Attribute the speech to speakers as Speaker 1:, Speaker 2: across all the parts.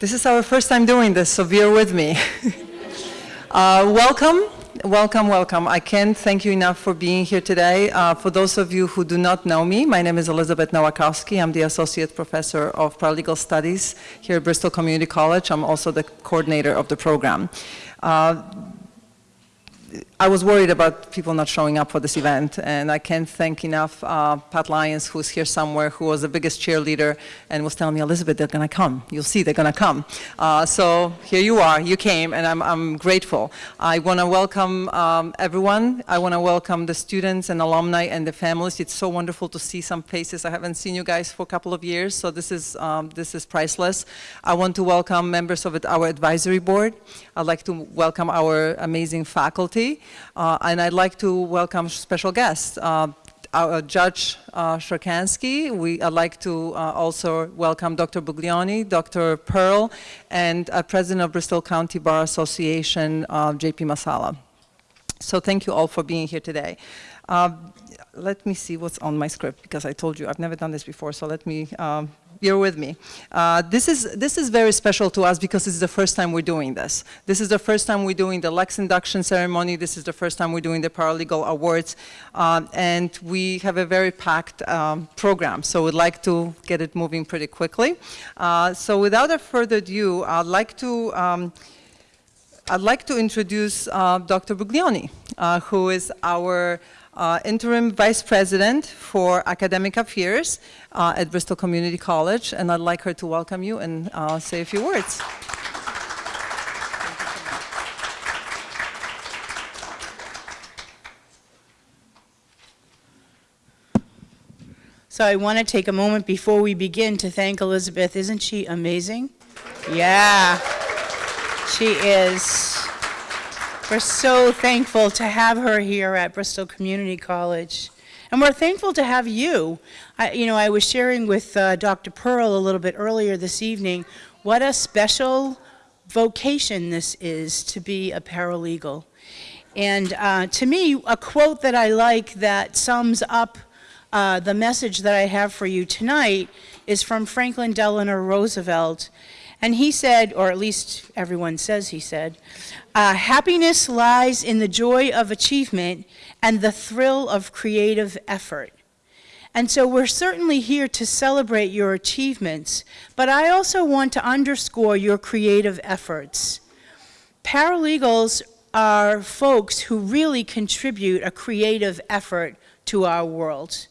Speaker 1: This is our first time doing this, so bear with me. uh, welcome, welcome, welcome. I can't thank you enough for being here today. Uh, for those of you who do not know me, my name is Elizabeth Nowakowski. I'm the Associate Professor of Paralegal Studies here at Bristol Community College. I'm also the coordinator of the program. Uh, I was worried about people not showing up for this event, and I can't thank enough uh, Pat Lyons, who's here somewhere, who was the biggest cheerleader, and was telling me, Elizabeth, they're going to come. You'll see, they're going to come. Uh, so here you are. You came, and I'm, I'm grateful. I want to welcome um, everyone. I want to welcome the students and alumni and the families. It's so wonderful to see some faces. I haven't seen you guys for a couple of years, so this is, um, this is priceless. I want to welcome members of our advisory board. I'd like to welcome our amazing faculty. Uh, and I'd like to welcome special guests. Uh, our Judge uh, Sharkansky. We, I'd like to uh, also welcome Dr. Buglioni, Dr. Pearl, and President of Bristol County Bar Association, uh, JP Masala. So thank you all for being here today. Uh, let me see what's on my script because I told you I've never done this before, so let me um, bear with me. Uh, this, is, this is very special to us because it's the first time we're doing this. This is the first time we're doing the Lex induction ceremony. This is the first time we're doing the paralegal awards. Um, and we have a very packed um, program, so we'd like to get it moving pretty quickly. Uh, so without a further ado, I'd like to um, I'd like to introduce uh, Dr. Buglioni, uh, who is our uh, interim vice president for academic affairs uh, at Bristol Community College, and I'd like her to welcome you and uh, say a few words.
Speaker 2: So I want to take a moment before we begin to thank Elizabeth. Isn't she amazing? Yeah, she is. We're so thankful to have her here at Bristol Community College. And we're thankful to have you. I, you know, I was sharing with uh, Dr. Pearl a little bit earlier this evening what a special vocation this is to be a paralegal. And uh, to me, a quote that I like that sums up uh, the message that I have for you tonight is from Franklin Delano Roosevelt. And he said, or at least everyone says he said, uh, happiness lies in the joy of achievement and the thrill of creative effort. And so we're certainly here to celebrate your achievements, but I also want to underscore your creative efforts. Paralegals are folks who really contribute a creative effort to our world.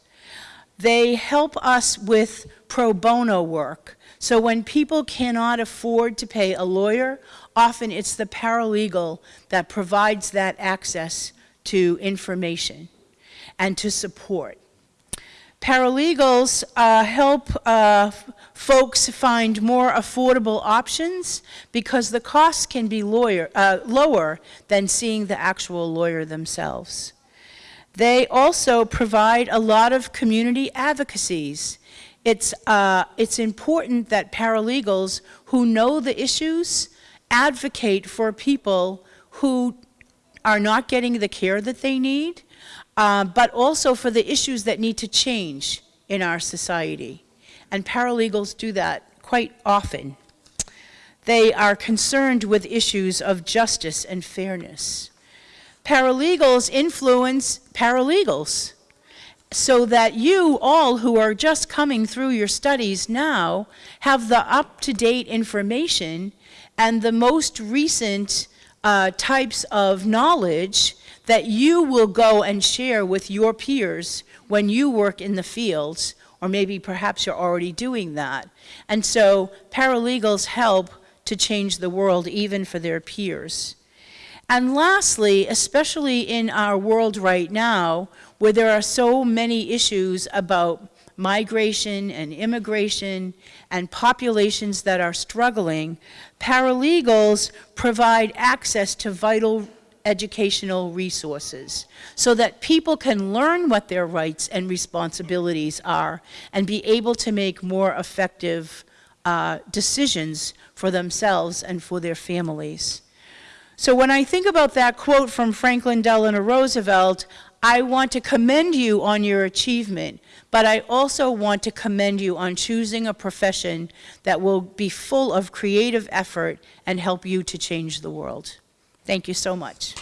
Speaker 2: They help us with pro bono work, so when people cannot afford to pay a lawyer, often it's the paralegal that provides that access to information and to support. Paralegals uh, help uh, folks find more affordable options because the costs can be lawyer, uh, lower than seeing the actual lawyer themselves. They also provide a lot of community advocacies it's, uh, it's important that paralegals who know the issues advocate for people who are not getting the care that they need, uh, but also for the issues that need to change in our society. And paralegals do that quite often. They are concerned with issues of justice and fairness. Paralegals influence paralegals so that you all who are just coming through your studies now have the up-to-date information and the most recent uh, types of knowledge that you will go and share with your peers when you work in the fields, or maybe perhaps you're already doing that. And so paralegals help to change the world even for their peers. And lastly, especially in our world right now, where there are so many issues about migration and immigration and populations that are struggling, paralegals provide access to vital educational resources so that people can learn what their rights and responsibilities are and be able to make more effective uh, decisions for themselves and for their families. So when I think about that quote from Franklin Delano Roosevelt, I want to commend you on your achievement, but I also want to commend you on choosing a profession that will be full of creative effort and help you to change the world. Thank you so much.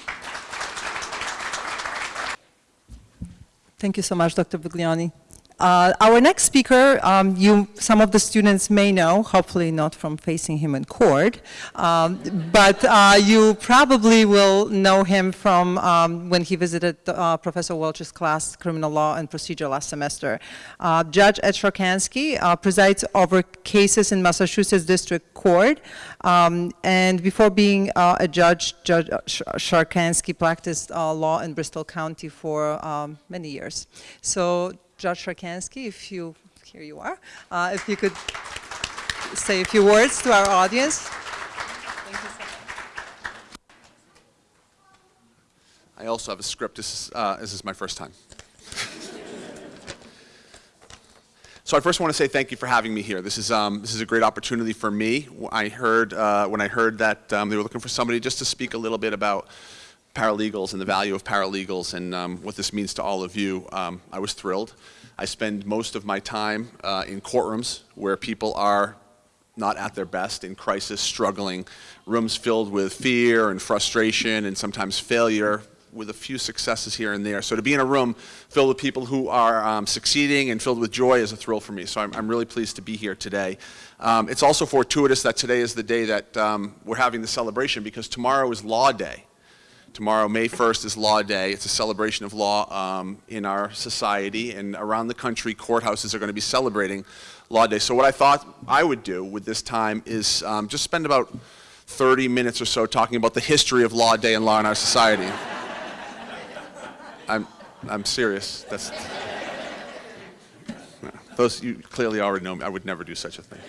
Speaker 1: Thank you so much, Dr. Buglioni. Uh, our next speaker, um, you, some of the students may know, hopefully not from facing him in court, um, but uh, you probably will know him from um, when he visited uh, Professor Welch's class, Criminal Law and Procedure last semester. Uh, Judge Ed Sharkansky uh, presides over cases in Massachusetts District Court, um, and before being uh, a judge, Judge Sharkansky practiced law in Bristol County for um, many years. So Judge Sharkansky, if you, here you are, uh, if you could say a few words to our audience.
Speaker 3: I also have a script. This is, uh, this is my first time. so I first want to say thank you for having me here. This is, um, this is a great opportunity for me. I heard, uh, when I heard that um, they were looking for somebody just to speak a little bit about paralegals and the value of paralegals and um, what this means to all of you, um, I was thrilled. I spend most of my time uh, in courtrooms where people are not at their best, in crisis, struggling, rooms filled with fear and frustration and sometimes failure with a few successes here and there. So to be in a room filled with people who are um, succeeding and filled with joy is a thrill for me. So I'm, I'm really pleased to be here today. Um, it's also fortuitous that today is the day that um, we're having the celebration because tomorrow is Law Day. Tomorrow, May 1st, is Law Day. It's a celebration of law um, in our society, and around the country, courthouses are going to be celebrating Law Day. So what I thought I would do with this time is um, just spend about 30 minutes or so talking about the history of Law Day and law in our society. I'm, I'm serious. That's, those, you clearly already know me. I would never do such a thing.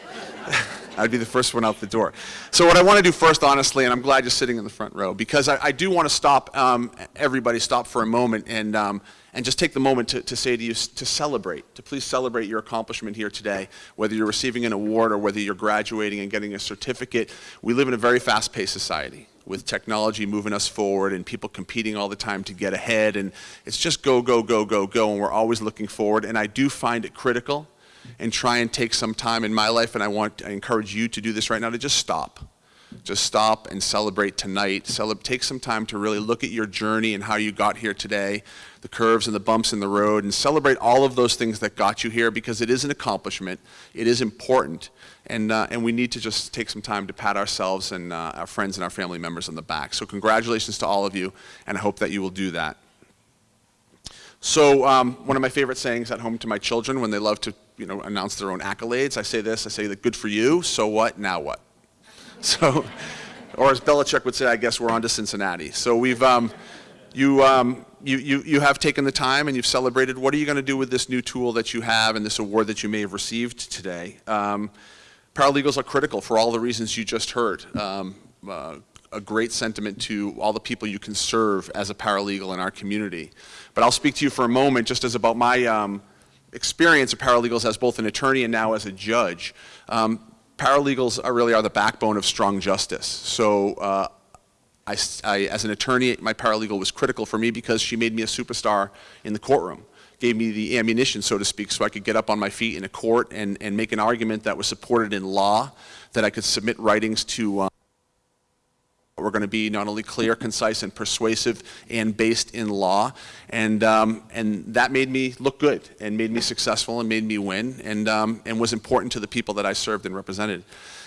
Speaker 3: I'd be the first one out the door. So what I want to do first, honestly, and I'm glad you're sitting in the front row, because I, I do want to stop, um, everybody stop for a moment and, um, and just take the moment to, to say to you, to celebrate, to please celebrate your accomplishment here today, whether you're receiving an award or whether you're graduating and getting a certificate. We live in a very fast-paced society with technology moving us forward and people competing all the time to get ahead and it's just go, go, go, go, go and we're always looking forward and I do find it critical and try and take some time in my life, and I want I encourage you to do this right now, to just stop. Just stop and celebrate tonight. Celeb take some time to really look at your journey and how you got here today, the curves and the bumps in the road, and celebrate all of those things that got you here because it is an accomplishment. It is important. And, uh, and we need to just take some time to pat ourselves and uh, our friends and our family members on the back. So congratulations to all of you, and I hope that you will do that. So um, one of my favorite sayings at home to my children when they love to you know, announce their own accolades, I say this, I say that good for you, so what, now what? So, or as Belichick would say, I guess we're on to Cincinnati. So we've, um, you, um, you, you, you have taken the time and you've celebrated. What are you going to do with this new tool that you have and this award that you may have received today? Um, paralegals are critical for all the reasons you just heard. Um, uh, a great sentiment to all the people you can serve as a paralegal in our community. But I'll speak to you for a moment just as about my um, experience of paralegals as both an attorney and now as a judge. Um, paralegals are really are the backbone of strong justice. So uh, I, I, as an attorney, my paralegal was critical for me because she made me a superstar in the courtroom gave me the ammunition, so to speak, so I could get up on my feet in a court and, and make an argument that was supported in law, that I could submit writings to uh, we're going to be not only clear, concise, and persuasive and based in law. And, um, and that made me look good and made me successful and made me win and, um, and was important to the people that I served and represented.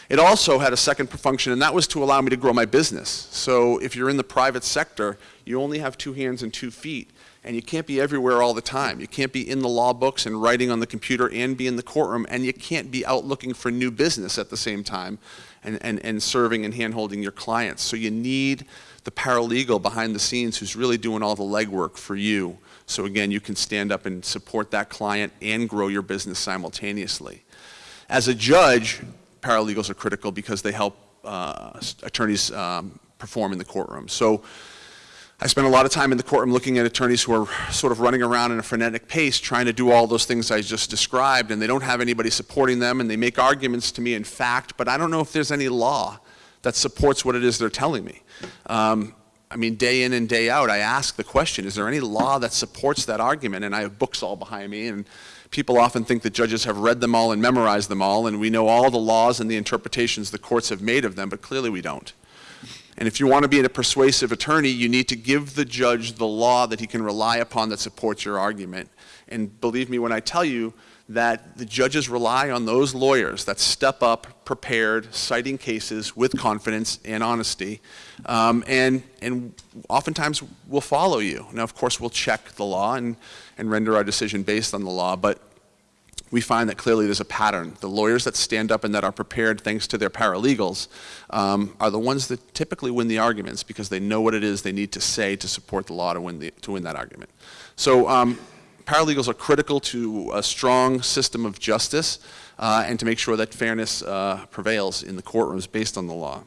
Speaker 3: It also had a second function, and that was to allow me to grow my business. So if you're in the private sector, you only have two hands and two feet, and you can't be everywhere all the time. You can't be in the law books and writing on the computer and be in the courtroom, and you can't be out looking for new business at the same time and, and, and serving and handholding your clients. So you need the paralegal behind the scenes who's really doing all the legwork for you. So again, you can stand up and support that client and grow your business simultaneously. As a judge, paralegals are critical because they help uh, attorneys um, perform in the courtroom. So I spend a lot of time in the courtroom looking at attorneys who are sort of running around in a frenetic pace trying to do all those things I just described and they don't have anybody supporting them and they make arguments to me in fact, but I don't know if there's any law that supports what it is they're telling me. Um, I mean, day in and day out, I ask the question, is there any law that supports that argument? And I have books all behind me, and people often think that judges have read them all and memorized them all, and we know all the laws and the interpretations the courts have made of them, but clearly we don't. And if you want to be a persuasive attorney, you need to give the judge the law that he can rely upon that supports your argument. And believe me when I tell you that the judges rely on those lawyers that step up, prepared, citing cases with confidence and honesty, um, and, and oftentimes will follow you. Now, of course, we'll check the law and, and render our decision based on the law, but we find that clearly there's a pattern. The lawyers that stand up and that are prepared thanks to their paralegals um, are the ones that typically win the arguments because they know what it is they need to say to support the law to win, the, to win that argument. So um, paralegals are critical to a strong system of justice uh, and to make sure that fairness uh, prevails in the courtrooms based on the law.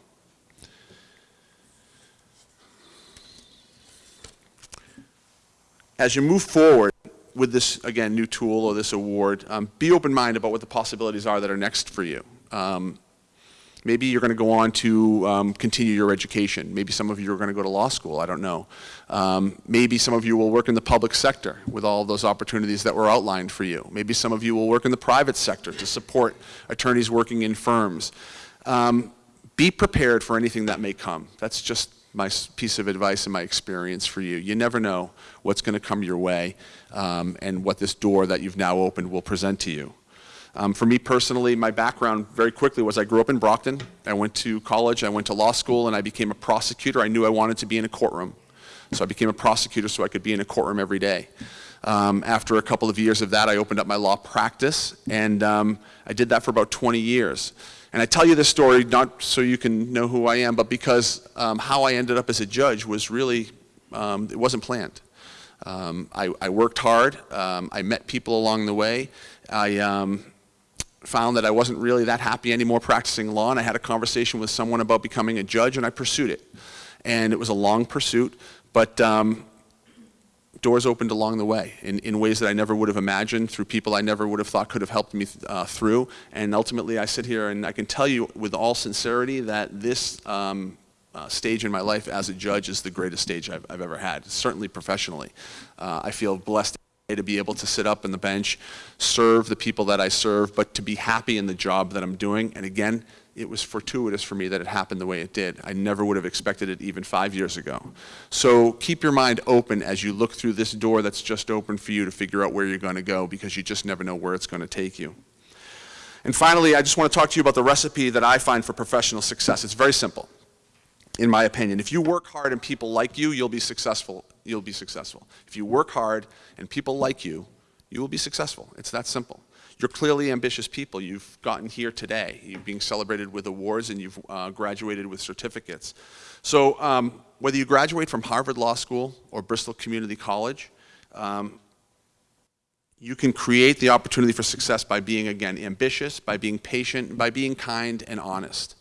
Speaker 3: As you move forward, with this, again, new tool or this award, um, be open-minded about what the possibilities are that are next for you. Um, maybe you're going to go on to um, continue your education. Maybe some of you are going to go to law school. I don't know. Um, maybe some of you will work in the public sector with all those opportunities that were outlined for you. Maybe some of you will work in the private sector to support attorneys working in firms. Um, be prepared for anything that may come. That's just my piece of advice and my experience for you. You never know what's going to come your way um, and what this door that you've now opened will present to you. Um, for me personally, my background very quickly was I grew up in Brockton. I went to college, I went to law school, and I became a prosecutor. I knew I wanted to be in a courtroom. So I became a prosecutor so I could be in a courtroom every day. Um, after a couple of years of that, I opened up my law practice, and um, I did that for about 20 years. And I tell you this story not so you can know who I am, but because um, how I ended up as a judge was really, um, it wasn't planned. Um, I, I, worked hard. Um, I met people along the way. I um, found that I wasn't really that happy anymore practicing law, and I had a conversation with someone about becoming a judge, and I pursued it. And it was a long pursuit, but um, doors opened along the way in, in ways that I never would have imagined, through people I never would have thought could have helped me uh, through. And ultimately, I sit here and I can tell you with all sincerity that this um, uh, stage in my life as a judge is the greatest stage I've, I've ever had, certainly professionally. Uh, I feel blessed to be able to sit up on the bench, serve the people that I serve, but to be happy in the job that I'm doing. And again, it was fortuitous for me that it happened the way it did. I never would have expected it even five years ago. So keep your mind open as you look through this door that's just open for you to figure out where you're going to go because you just never know where it's going to take you. And finally, I just want to talk to you about the recipe that I find for professional success. It's very simple, in my opinion. If you work hard and people like you, you'll be successful. You'll be successful. If you work hard and people like you, you will be successful. It's that simple. You're clearly ambitious people. You've gotten here today. You're being celebrated with awards and you've uh, graduated with certificates. So um, whether you graduate from Harvard Law School or Bristol Community College, um, you can create the opportunity for success by being, again, ambitious, by being patient, by being kind and honest.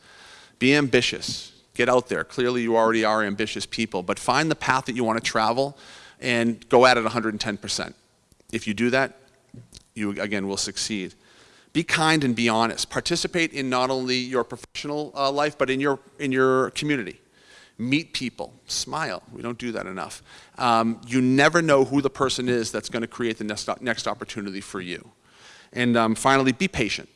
Speaker 3: Be ambitious. Get out there. Clearly you already are ambitious people, but find the path that you want to travel and go at it 110%. If you do that, you again will succeed. Be kind and be honest. Participate in not only your professional uh, life, but in your, in your community. Meet people, smile. We don't do that enough. Um, you never know who the person is that's going to create the next, next opportunity for you. And um, finally, be patient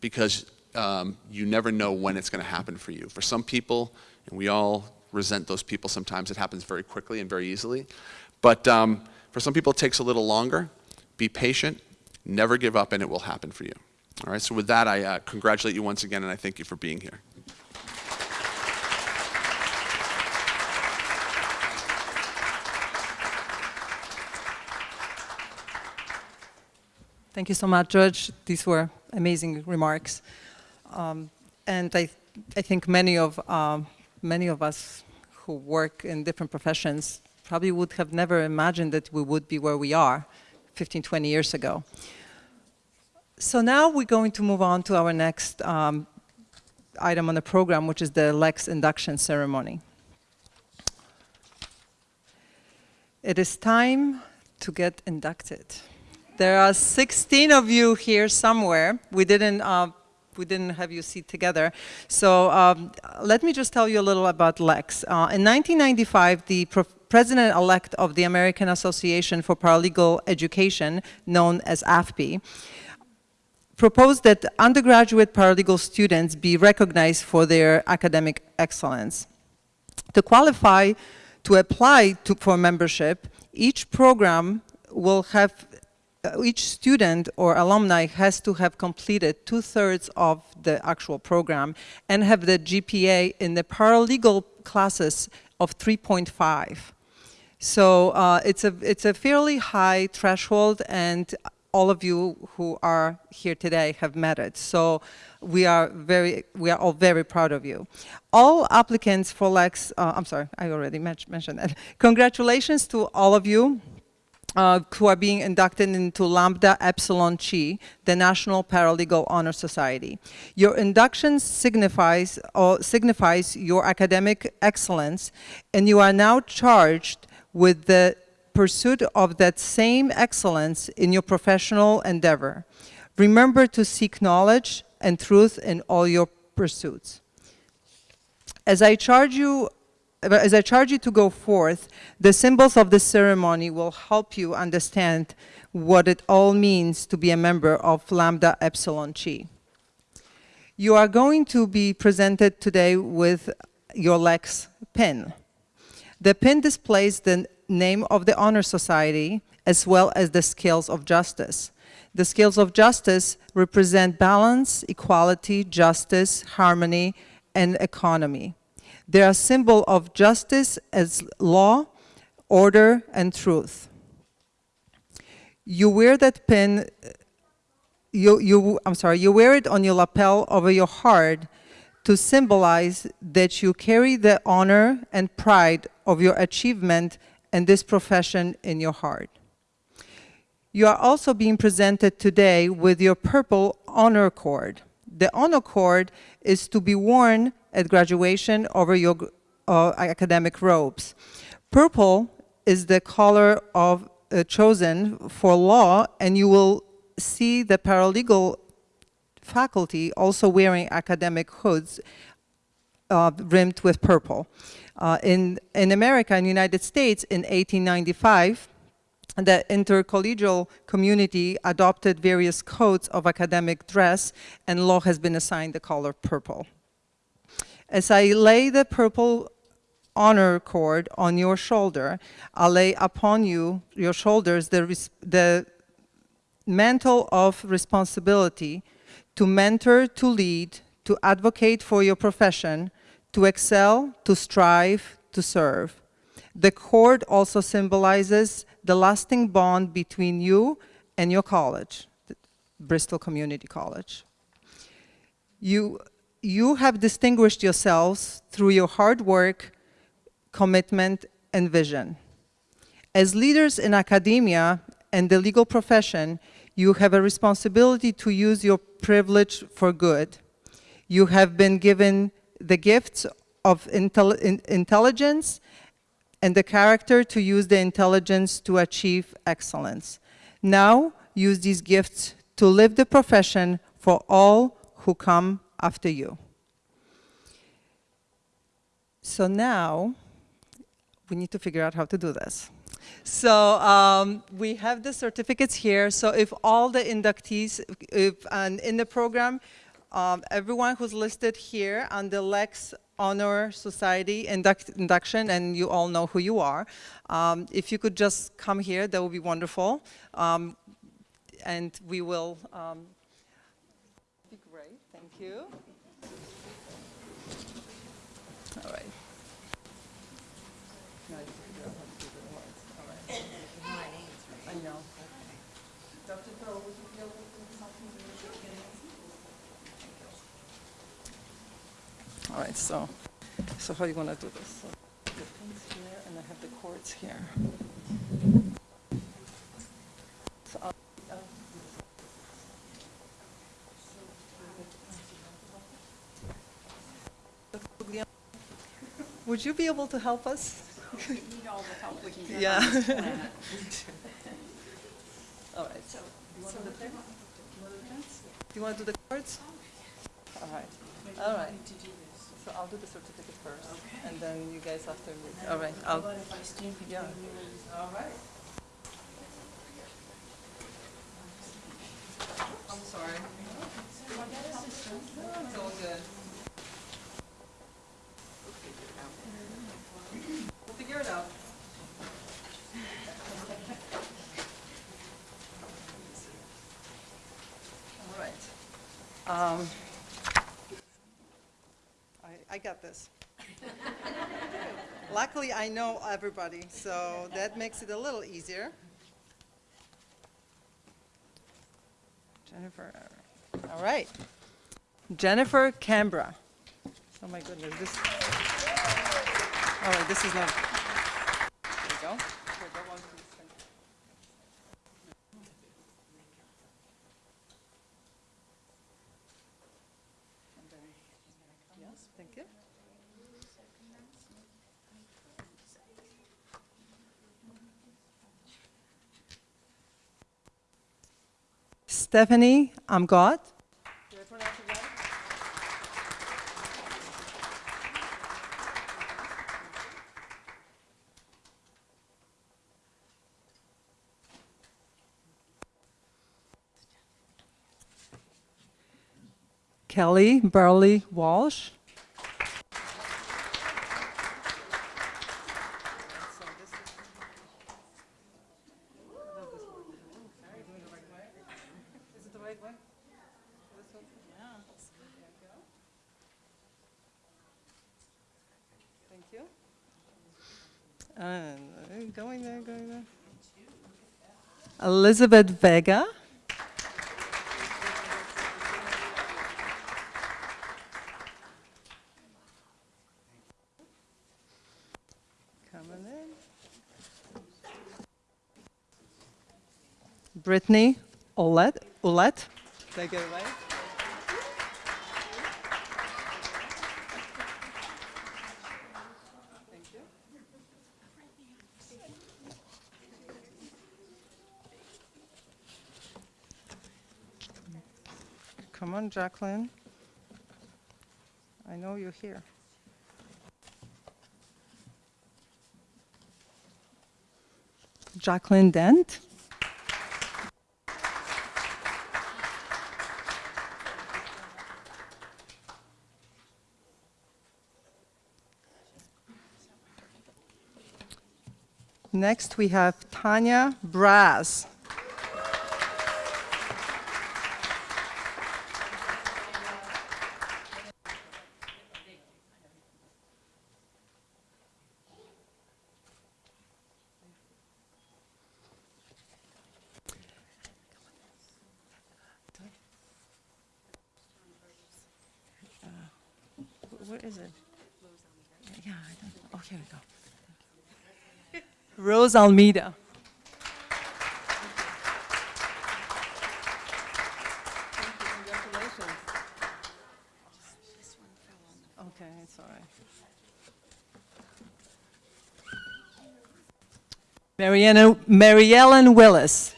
Speaker 3: because um, you never know when it's going to happen for you. For some people, and we all resent those people sometimes, it happens very quickly and very easily. But um, for some people, it takes a little longer. Be patient Never give up and it will happen for you. All right, so with that, I uh, congratulate you once again and I thank you for being here.
Speaker 1: Thank you so much, Judge. These were amazing remarks. Um, and I, I think many of, um, many of us who work in different professions probably would have never imagined that we would be where we are 15, 20 years ago. So now we're going to move on to our next um, item on the program, which is the Lex induction ceremony. It is time to get inducted. There are 16 of you here somewhere. We didn't uh, we didn't have you sit together. So um, let me just tell you a little about Lex. Uh, in 1995, the president-elect of the American Association for Paralegal Education, known as AFPE, proposed that undergraduate paralegal students be recognized for their academic excellence. To qualify to apply to, for membership, each program will have, uh, each student or alumni has to have completed two-thirds of the actual program and have the GPA in the paralegal classes of 3.5. So uh, it's, a, it's a fairly high threshold and all of you who are here today have met it. So we are very, we are all very proud of you. All applicants for Lex, uh, I'm sorry, I already mentioned that. Congratulations to all of you uh, who are being inducted into Lambda Epsilon Chi, the National Paralegal Honor Society. Your induction signifies, signifies your academic excellence, and you are now charged with the pursuit of that same excellence in your professional endeavor. Remember to seek knowledge and truth in all your pursuits. As I charge you as I charge you to go forth, the symbols of the ceremony will help you understand what it all means to be a member of Lambda Epsilon Chi. You are going to be presented today with your Lex pin. The pin displays the name of the Honor Society as well as the scales of justice. The scales of justice represent balance, equality, justice, harmony, and economy. They are a symbol of justice as law, order, and truth. You wear that pin, you, you, I'm sorry, you wear it on your lapel over your heart to symbolize that you carry the honor and pride of your achievement and this profession in your heart. You are also being presented today with your purple honor cord. The honor cord is to be worn at graduation over your uh, academic robes. Purple is the color of uh, chosen for law, and you will see the paralegal faculty also wearing academic hoods uh, rimmed with purple. Uh, in, in America, in the United States, in 1895, the intercollegial community adopted various codes of academic dress, and law has been assigned the color purple. As I lay the purple honor cord on your shoulder, I lay upon you, your shoulders, the, the mantle of responsibility to mentor, to lead, to advocate for your profession, to excel, to strive, to serve. The cord also symbolizes the lasting bond between you and your college, Bristol Community College. You, you have distinguished yourselves through your hard work, commitment, and vision. As leaders in academia and the legal profession, you have a responsibility to use your privilege for good. You have been given the gifts of intel- in- intelligence and the character to use the intelligence to achieve excellence. Now, use these gifts to live the profession for all who come after you. So now, we need to figure out how to do this. So um, we have the certificates here. So if all the inductees, if and in the program, um, everyone who's listed here on the Lex Honor Society induct, induction, and you all know who you are. Um, if you could just come here, that would be wonderful. Um, and we will. Um, be great. Thank you. All right. Now you figure out how to do the words. All right. I know. Dr. Pearl, would you be able to help me with the beginning? All right, so, so how do you want to do this? So the pins here, and I have the cords here. So. Guglielmo, Would you be able to help us?
Speaker 4: need all the help we can get
Speaker 1: Yeah. All right, so, you want to do the pins? Do you want to do the cords? right. All right. So I'll do the certificate first, and then you guys after me. All right. I'll, yeah. All right. I'm sorry. It's all good. We'll figure it out. All right. Um, I, I got this. Luckily, I know everybody, so that makes it a little easier. Jennifer, all right. Jennifer Canberra. Oh my goodness, this. All right, this is not. There you go. Here, go on, please. Thank you. And then- Yes, thank you. Stephanie, I'm God. Kelly Burley Walsh. Is it the right way? This one? Thank you. And uh, going there, going there. Elizabeth Vega. Coming in. Brittany Olet. Olet. Get it right? Come on, Jacqueline. I know you're here. Jacqueline Dent. Next, we have Tanya Braz. Wh- Where is it? Yeah, I don't, oh, here we go. Rose Almeida. Okay, it's all right. Mariana, Mary Ellen Willis.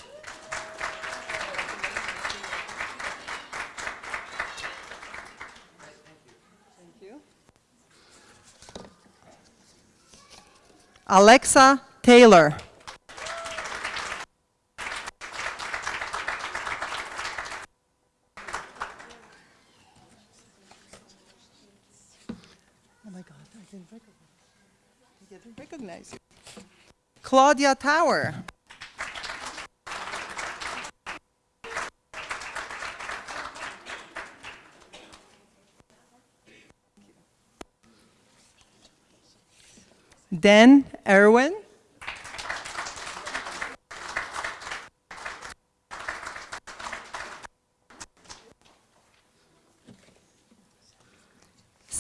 Speaker 1: Thank you. Alexa Taylor. Oh my God, I didn't recognize. I didn't recognize you. Claudia Tower. Dan Erwin.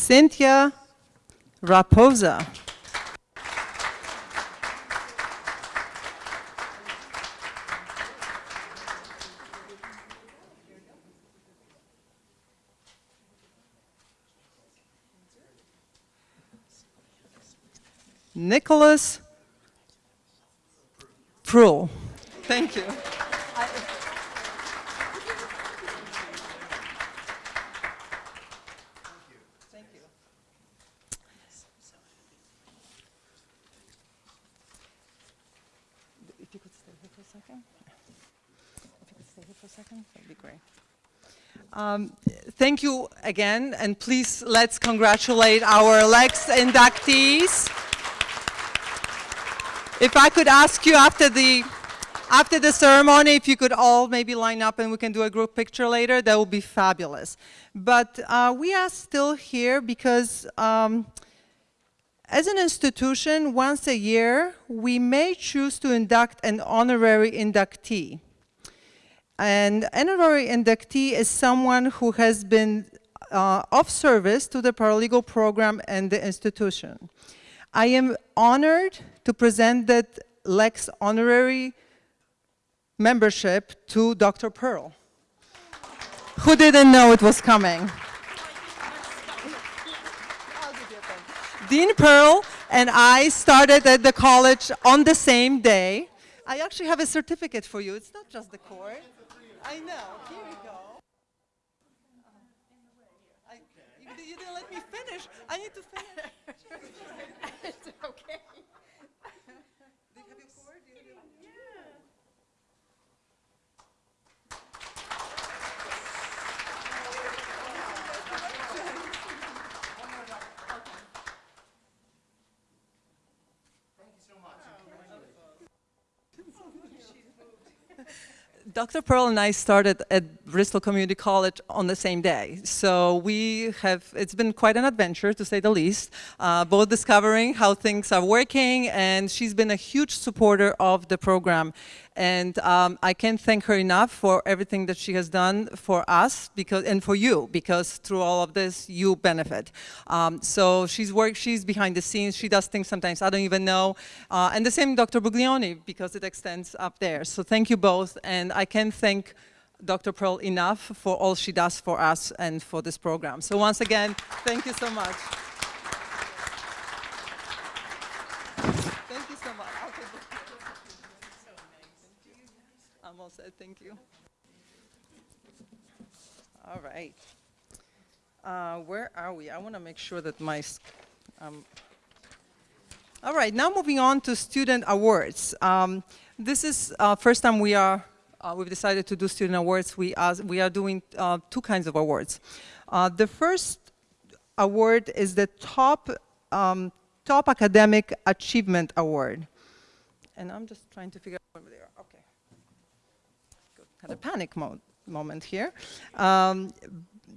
Speaker 1: Cynthia Raposa. Nicholas Prull. Thank you. Um, thank you again, and please let's congratulate our Lex inductees. If I could ask you after the after the ceremony, if you could all maybe line up and we can do a group picture later, that would be fabulous. But uh, we are still here because um, as an institution, once a year, we may choose to induct an honorary inductee. And honorary inductee is someone who has been uh, of service to the paralegal program and the institution. I am honored to present that Lex honorary membership to Dr. Pearl, who didn't know it was coming. Dean Pearl and I started at the college on the same day. I actually have a certificate for you. It's not just the court. I know. Here we go. I, you, you didn't let me finish. I need to finish.
Speaker 2: It's okay.
Speaker 1: Do you have your cord? Do you have your- Dr. Pearl and I started at Bristol Community College on the same day. So we have, it's been quite an adventure to say the least, uh, both discovering how things are working and she's been a huge supporter of the program. And um, I can't thank her enough for everything that she has done for us because, and for you, because through all of this, you benefit. Um, so she's worked, she's behind the scenes, she does things sometimes I don't even know. Uh, and the same Dr. Buglioni, because it extends up there. So thank you both, and I can't thank Dr. Pearl enough for all she does for us and for this program. So once again, thank you so much. Thank you so much. I'll take the- All thank you. All right. Uh, Where are we? I want to make sure that my, um, all right, now moving on to student awards. Um, this is uh, first time we are uh, we've decided to do student awards. We are we are doing uh, two kinds of awards. Uh, the first award is the top um, top academic achievement award, and I'm just trying to figure out where they are. Okay. Had a panic mo- moment here. Um,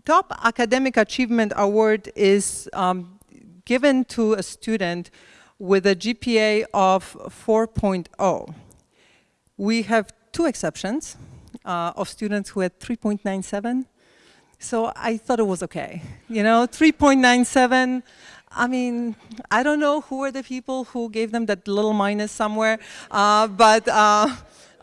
Speaker 1: top academic achievement award is um, given to a student with a GPA of 4.0. We have two exceptions uh, of students who had 3.97. So I thought it was okay. You know, 3.97, I mean, I don't know who were the people who gave them that little minus somewhere, uh, but uh,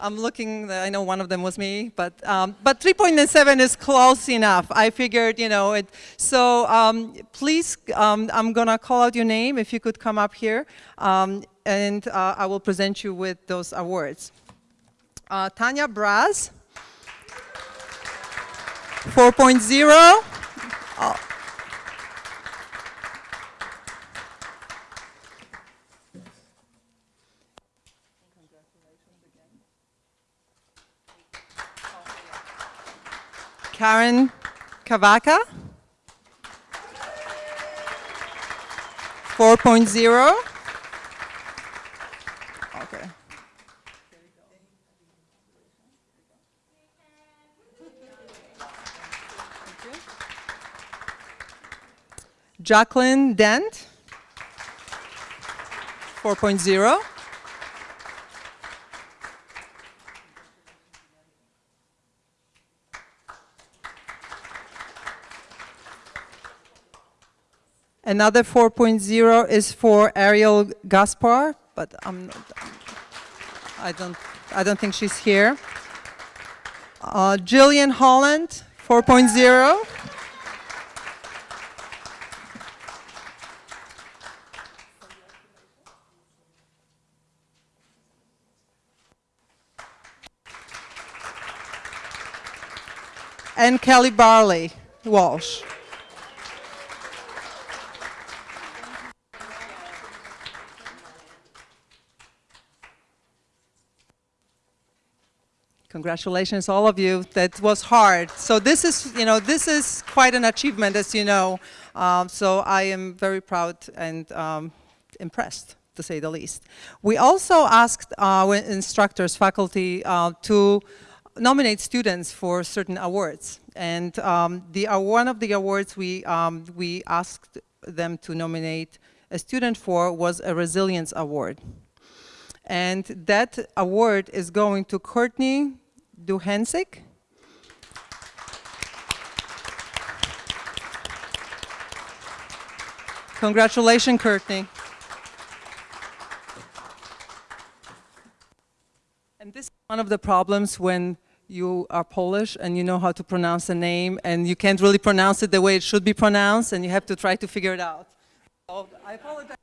Speaker 1: I'm looking, I know one of them was me, but, um, but 3.97 is close enough. I figured, you know, it, so um, please, um, I'm gonna call out your name if you could come up here, um, and uh, I will present you with those awards. Uh, Tanya Braz, 4.0. Karen Kavaka, 4.0. Okay. Jacqueline Dent, 4.0. Another 4.0 is for Ariel Gaspar, but I'm not, I don't, I don't think she's here. Uh, Jillian Holland, 4.0. and Kelly Barley Walsh. Congratulations, all of you. That was hard. So this is, you know, this is quite an achievement, as you know. Um, so I am very proud and um, impressed, to say the least. We also asked our instructors, faculty, uh, to nominate students for certain awards. And um, the, uh, one of the awards we, um, we asked them to nominate a student for was a Resilience Award. And that award is going to Courtney Duhensik. Congratulations, Courtney. And this is one of the problems when you are Polish and you know how to pronounce a name and you can't really pronounce it the way it should be pronounced and you have to try to figure it out. So I apologize.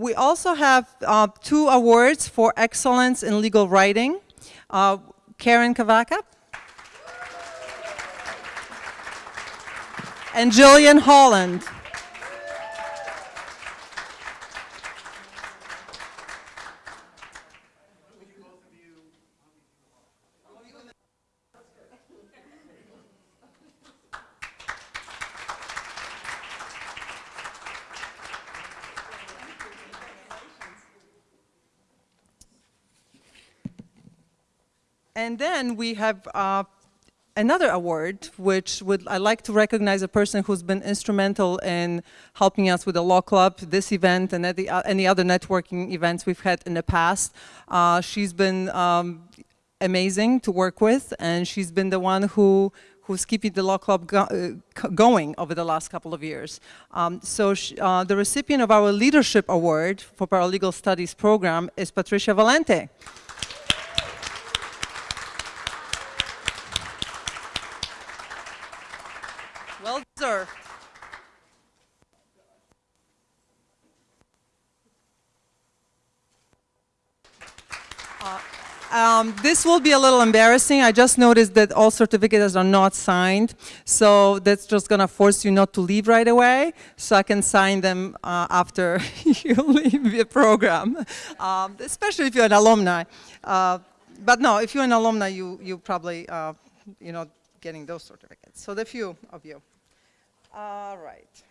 Speaker 1: We also have uh, two awards for excellence in legal writing. Uh, Karen Cavaca and Jillian Holland. And then we have uh, another award, which would I like to recognize a person who's been instrumental in helping us with the Law Club, this event, and any, uh, any other networking events we've had in the past. Uh, she's been um, amazing to work with, and she's been the one who who's keeping the Law Club go uh, going over the last couple of years. Um, so uh, the recipient of our Leadership Award for Paralegal Studies program is Patricia Valente. Um, this will be a little embarrassing. I just noticed that all certificates are not signed, so that's just gonna force you not to leave right away, so I can sign them uh, after you leave the program, um, especially if you're an alumni. Uh, but no, if you're an alumni, you, you probably, uh, you know, getting those certificates. So the few of you. All right.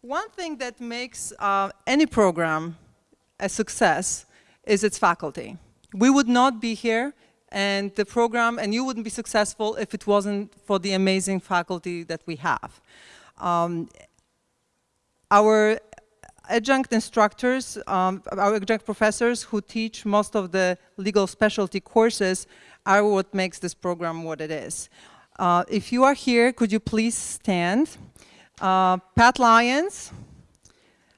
Speaker 1: One thing that makes uh, any program a success is its faculty. We would not be here and the program, and you wouldn't be successful if it wasn't for the amazing faculty that we have. Um, our adjunct instructors, um, our adjunct professors who teach most of the legal specialty courses are what makes this program what it is. Uh, if you are here, could you please stand? Uh, Pat Lyons,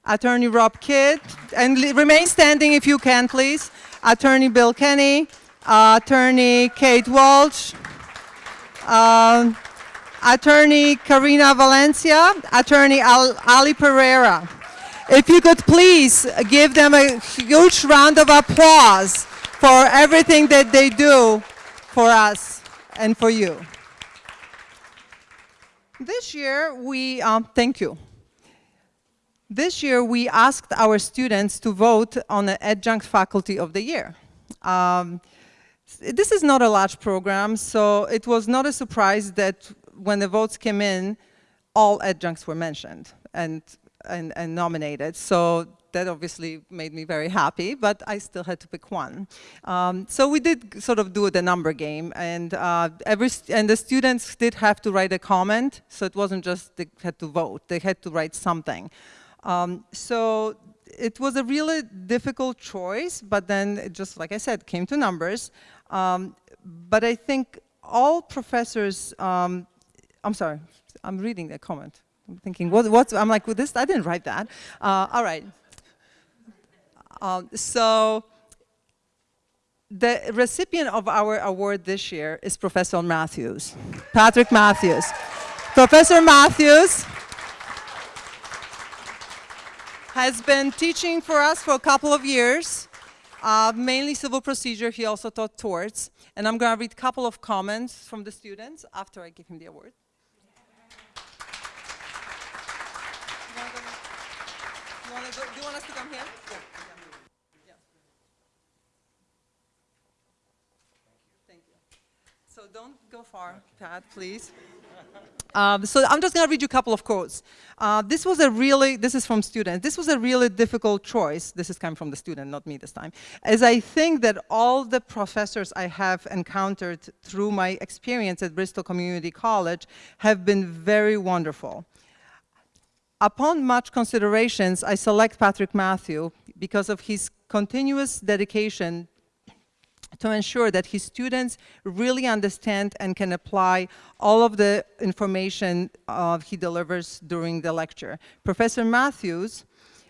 Speaker 1: Attorney Rob Kidd, and remain standing if you can, please. Attorney Bill Kenny, uh, Attorney Kate Walsh, uh, Attorney Karina Valencia, Attorney Al Ali Pereira. If you could please give them a huge round of applause for everything that they do for us and for you. This year, we, um, thank you. This year, we asked our students to vote on the Adjunct Faculty of the Year. Um, this is not a large program, so it was not a surprise that when the votes came in, all adjuncts were mentioned and, and, and nominated. So that obviously made me very happy, but I still had to pick one. Um, so we did sort of do the number game, and uh, every and the students did have to write a comment, so it wasn't just they had to vote; they had to write something. Um, so it was a really difficult choice, but then just like I said, came to numbers. Um, but I think all professors, um, I'm sorry, I'm reading the comment. I'm thinking, what, what's, I'm like, well, this, I didn't write that. Uh, all right. Um, so the recipient of our award this year is Professor Matthews, Patrick Matthews. Professor Matthews has been teaching for us for a couple of years, uh, mainly civil procedure. He also taught torts. And I'm going to read a couple of comments from the students after I give him the award. Do you want us to come here? Yeah. Thank you. So don't go far, Pat, please. Um, so I'm just going to read you a couple of quotes. Uh, this was a really, this is from students, this was a really difficult choice. This is coming from the student, not me this time. As I think that all the professors I have encountered through my experience at Bristol Community College have been very wonderful. Upon much considerations, I select Patrick Matthew because of his continuous dedication to ensure that his students really understand and can apply all of the information uh, he delivers during the lecture. Professor Matthews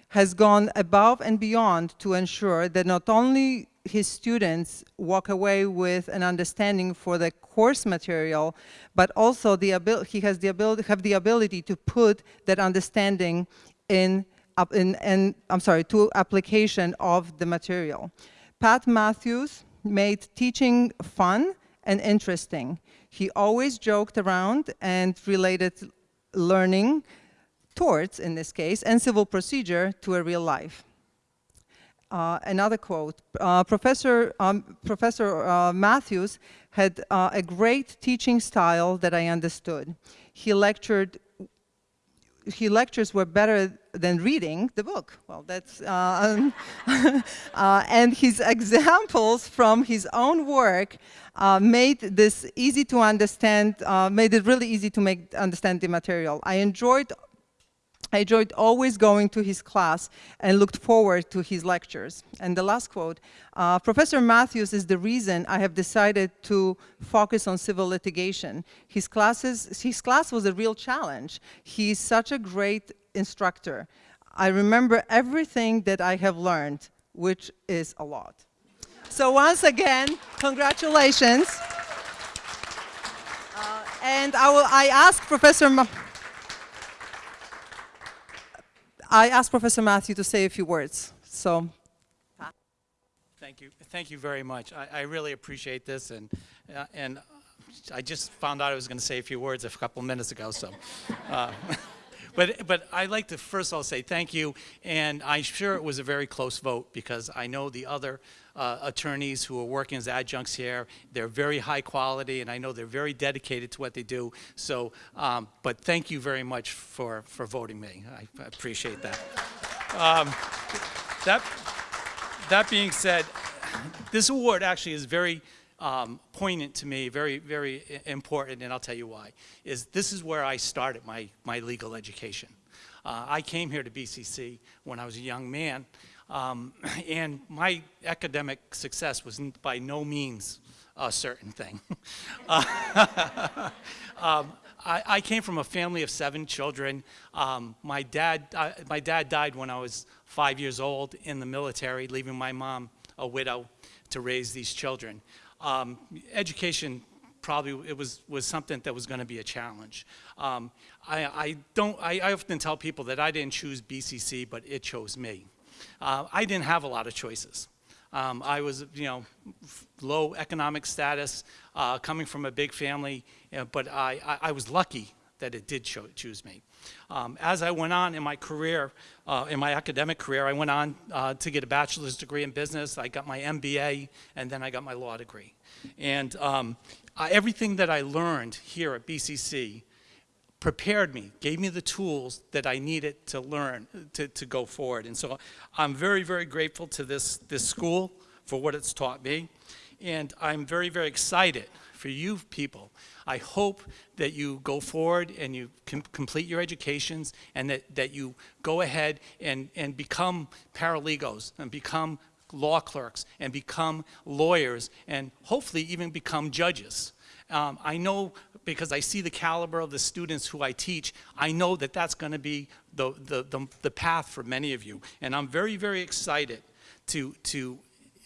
Speaker 1: has gone above and beyond to ensure that not only his students walk away with an understanding for the course material, but also the he has the ability have the ability to put that understanding in, in, in I'm sorry, to application of the material. Pat Matthews made teaching fun and interesting. He always joked around and related learning torts in this case, and civil procedure to a real life. Uh, another quote, uh, Professor, um, Professor uh, Matthews had uh, a great teaching style that I understood. He lectured he lectures were better than reading the book. Well, that's, uh, uh, and his examples from his own work uh, made this easy to understand, uh, made it really easy to make understand the material. I enjoyed I enjoyed always going to his class and looked forward to his lectures. And the last quote, uh, Professor Matthews is the reason I have decided to focus on civil litigation. His, classes, his class was a real challenge. He's such a great instructor. I remember everything that I have learned, which is a lot. So once again, congratulations. Uh, and I, will, I ask Professor Ma I asked Professor Matthew to say a few words. So,
Speaker 5: Thank you. Thank you very much. I, I really appreciate this, and uh, and I just found out I was going to say a few words a couple minutes ago. So, uh, but but I'd like to first of all say thank you, and I'm sure it was a very close vote because I know the other uh, attorneys who are working as adjuncts here. They're very high quality, and I know they're very dedicated to what they do. So, um, but thank you very much for for voting me. I, appreciate that. Um, that that being said, this award actually is very um, poignant to me, very, very important, and I'll tell you why. Is this is where I started my, my legal education. Uh, I came here to BCC when I was a young man, um, and my academic success was by no means a certain thing. uh, um, I, came from a family of seven children. Um, my, dad, my dad died when I was five years old in the military, leaving my mom a widow to raise these children. Um, education probably it was, was something that was going to be a challenge. Um, I, I, don't, I, I, often tell people that I didn't choose BCC, but it chose me. Uh, I didn't have a lot of choices. Um, I was, you know, low economic status, uh, coming from a big family, you know, but I, I, I, was lucky that it did cho choose me. Um, as I went on in my career, uh, in my academic career, I went on uh, to get a bachelor's degree in business. I got my MBA, and then I got my law degree. And um, I, everything that I learned here at BCC prepared me, gave me the tools that I needed to learn, to, to go forward. And so I'm very, very grateful to this, this school for what it's taught me. And I'm very, very excited for you people. I hope that you go forward and you com complete your educations and that, that you go ahead and, and become paralegals and become law clerks and become lawyers and hopefully even become judges. Um, I know because I see the caliber of the students who I teach, I know that that's going to be the, the, the, the, path for many of you. And I'm very, very excited to, to,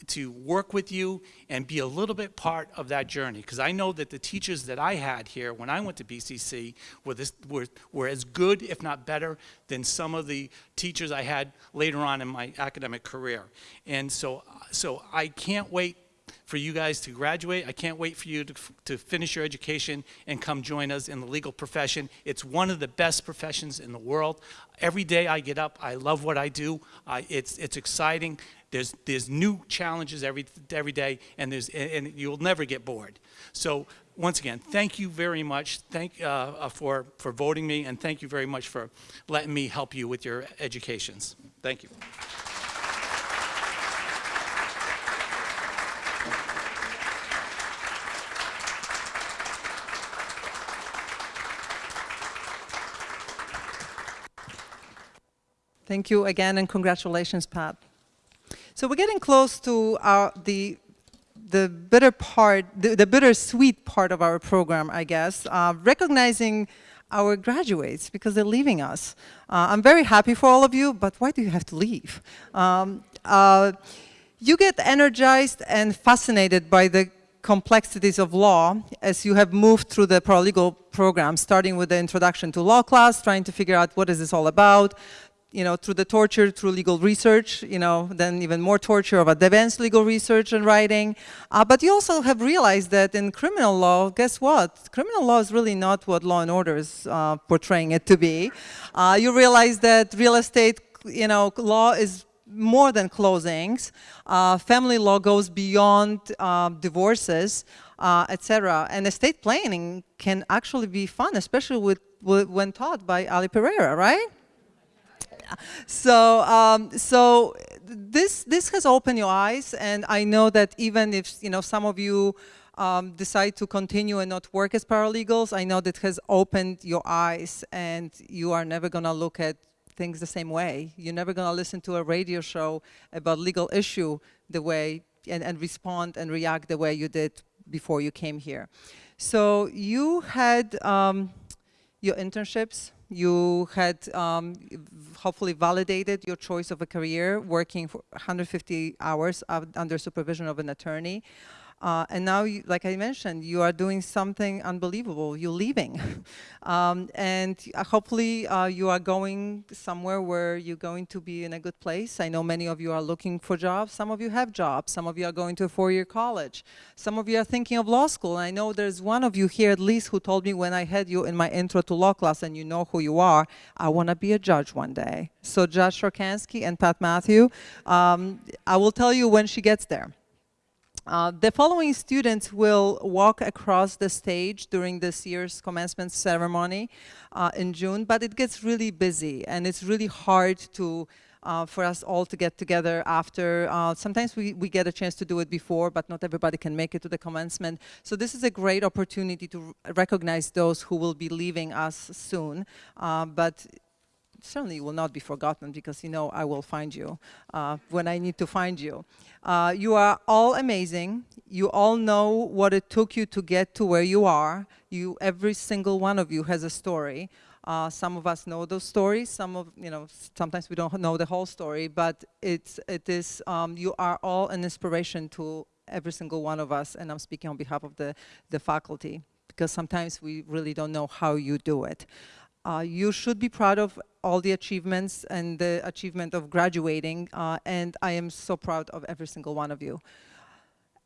Speaker 5: to work with you and be a little bit part of that journey. Because I know that the teachers that I had here when I went to BCC were, this, were, were as good, if not better, than some of the teachers I had later on in my academic career. And so, so I can't wait for you guys to graduate. I can't wait for you to, to finish your education and come join us in the legal profession. It's one of the best professions in the world. Every day I get up, I love what I do. I, it's, it's exciting. There's, there's new challenges every, every day, and, there's, and you'll never get bored. So once again, thank you very much thank, uh, uh, for, for voting me, and thank you very much for letting me help you with your educations. Thank you.
Speaker 1: Thank you again, and congratulations, Pat. So we're getting close to our, the the bitter part, the, the bittersweet part of our program, I guess, uh, recognizing our graduates because they're leaving us. Uh, I'm very happy for all of you, but why do you have to leave? Um, uh, you get energized and fascinated by the complexities of law as you have moved through the paralegal program, starting with the introduction to law class, trying to figure out what is this all about, you know, through the torture, through legal research, you know, then even more torture of advanced legal research and writing. Uh, but you also have realized that in criminal law, guess what? Criminal law is really not what law and order is uh, portraying it to be. Uh, you realize that real estate, you know, law is more than closings. Uh, family law goes beyond uh, divorces, uh, etc. And estate planning can actually be fun, especially with, with when taught by Ali Pereira, right? So um, so this this has opened your eyes, and I know that even if you know some of you um, decide to continue and not work as paralegals, I know that has opened your eyes, and you are never gonna look at things the same way. You're never gonna listen to a radio show about legal issue the way and, and respond and react the way you did before you came here. So you had um, your internships you had um, hopefully validated your choice of a career working for 150 hours under supervision of an attorney. Uh, and now, you, like I mentioned, you are doing something unbelievable. You're leaving. um, and uh, hopefully uh, you are going somewhere where you're going to be in a good place. I know many of you are looking for jobs. Some of you have jobs. Some of you are going to a four-year college. Some of you are thinking of law school. And I know there's one of you here at least who told me when I had you in my intro to law class and you know who you are, I want to be a judge one day. So Judge Sharkansky and Pat Matthew, um, I will tell you when she gets there. Uh, the following students will walk across the stage during this year's commencement ceremony uh, in June, but it gets really busy and it's really hard to uh, for us all to get together after. Uh, sometimes we, we get a chance to do it before, but not everybody can make it to the commencement. So this is a great opportunity to recognize those who will be leaving us soon. Uh, but certainly will not be forgotten because you know I will find you uh, when I need to find you. Uh, you are all amazing. You all know what it took you to get to where you are. You, every single one of you has a story. Uh, some of us know those stories. Some of, you know, sometimes we don't know the whole story, but it's, it is, um, you are all an inspiration to every single one of us, and I'm speaking on behalf of the, the faculty, because sometimes we really don't know how you do it. Uh, you should be proud of all the achievements and the achievement of graduating, uh, and I am so proud of every single one of you.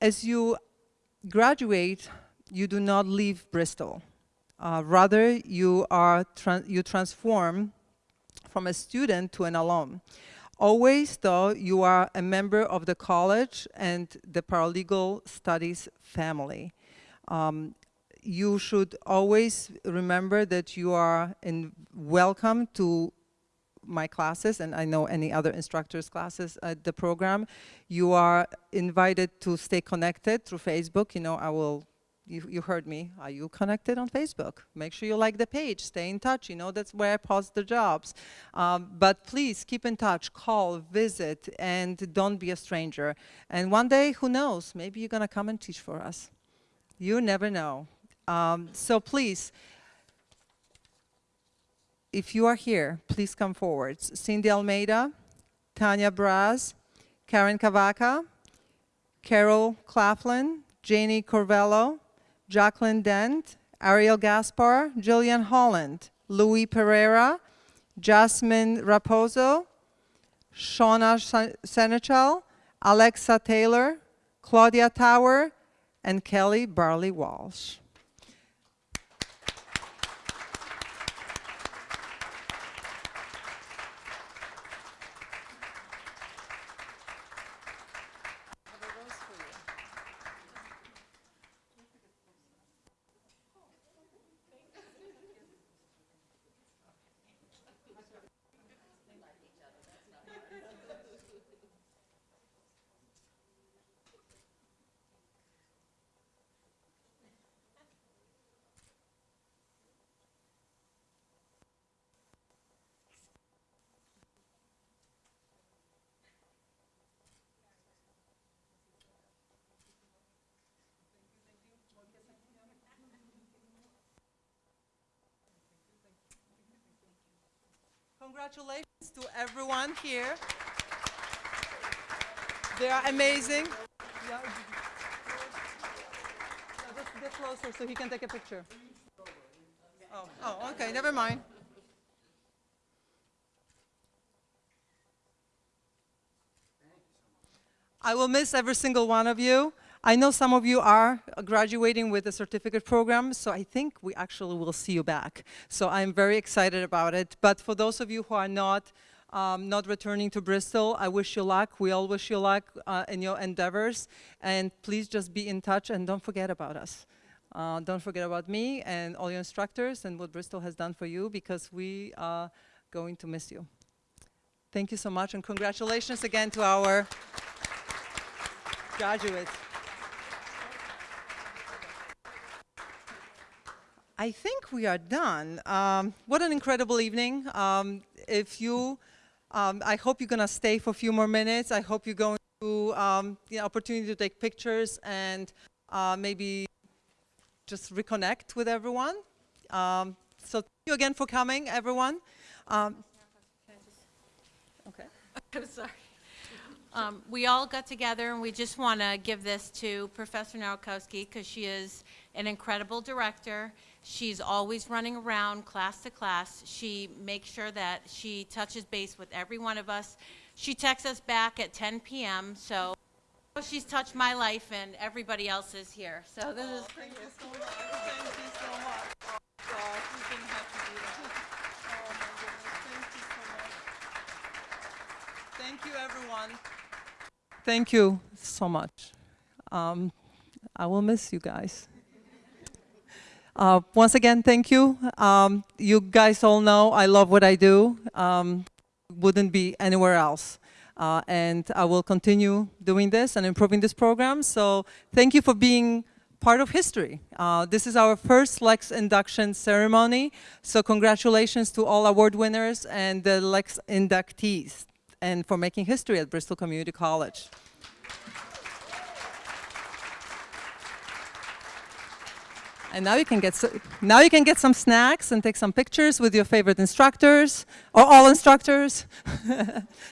Speaker 1: As you graduate, you do not leave Bristol. Uh, rather, you, are tra you transform from a student to an alum. Always, though, you are a member of the college and the paralegal studies family. Um, you should always remember that you are welcome to my classes and I know any other instructors classes at the program. You are invited to stay connected through Facebook. You know, I will, you, you heard me. Are you connected on Facebook? Make sure you like the page, stay in touch. You know, that's where I post the jobs. Um, but please keep in touch, call, visit, and don't be a stranger. And one day, who knows, maybe you're gonna come and teach for us. You never know. Um, so please, if you are here, please come forward. Cindy Almeida, Tanya Braz, Karen Cavaca, Carol Claflin, Janie Corvello, Jacqueline Dent, Ariel Gaspar, Jillian Holland, Louis Pereira, Jasmine Raposo, Shauna Senechal, Alexa Taylor, Claudia Tower, and Kelly Barley Walsh. Congratulations to everyone here. They are amazing. Yeah, just get closer so he can take a picture. Oh, oh, okay, never mind. I will miss every single one of you. I know some of you are graduating with a certificate program, so I think we actually will see you back. So I'm very excited about it. But for those of you who are not, um, not returning to Bristol, I wish you luck. We all wish you luck uh, in your endeavors. And please just be in touch and don't forget about us. Uh, don't forget about me and all your instructors and what Bristol has done for you because we are going to miss you. Thank you so much and congratulations again to our graduates. I think we are done. Um, what an incredible evening. Um, if you, um, I hope you're gonna stay for a few more minutes. I hope you're going to, um, the opportunity to take pictures and uh, maybe just reconnect with everyone. Um, so thank you again for coming, everyone. Um, okay.
Speaker 6: I'm sorry. Um, we all got together and we just want to give this to Professor Narkowski because she is an incredible director. She's always running around class to class. She makes sure that she touches base with every one of us. She texts us back at 10 p.m. So she's touched my life and everybody else is here. So this is
Speaker 1: Thank you so much. Thank you so much. Oh, gosh, we didn't have to do that. Oh, my goodness. Thank you so much. Thank you, everyone. Thank you so much. Um, I will miss you guys. Uh, once again, thank you. Um, you guys all know I love what I do. Um, wouldn't be anywhere else. Uh, and I will continue doing this and improving this program. So thank you for being part of history. Uh, this is our first Lex induction ceremony. So congratulations to all award winners and the Lex inductees and for making history at Bristol Community College. And now you can get now you can get some snacks and take some pictures with your favorite instructors or all instructors.